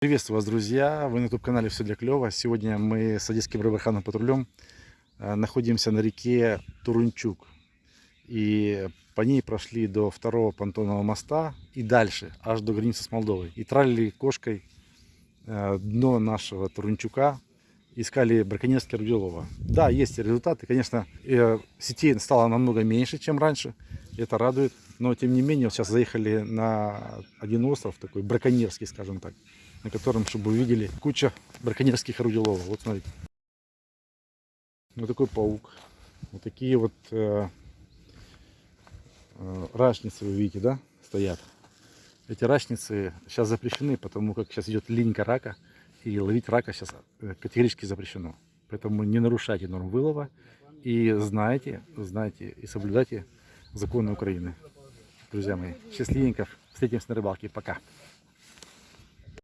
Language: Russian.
Приветствую вас, друзья! Вы на YouTube-канале «Все для клёва». Сегодня мы с Одесским рыбарханом патрулем э, находимся на реке Турунчук. И по ней прошли до второго понтонного моста и дальше, аж до границы с Молдовой. И тралили кошкой э, дно нашего Турунчука, искали браконьерский рыболова. Да, есть результаты. Конечно, э, сетей стало намного меньше, чем раньше. Это радует. Но, тем не менее, сейчас заехали на один остров, такой браконьерский, скажем так, на котором, чтобы вы видели, куча браконьерских рыболовов. Вот смотрите. Вот такой паук. Вот такие вот э, э, рачницы, вы видите, да, стоят. Эти рачницы сейчас запрещены, потому как сейчас идет линька рака, и ловить рака сейчас э, категорически запрещено. Поэтому не нарушайте норм вылова и знайте, знайте и соблюдайте законы Украины. Друзья мои, счастливенько. Встретимся на рыбалке. Пока.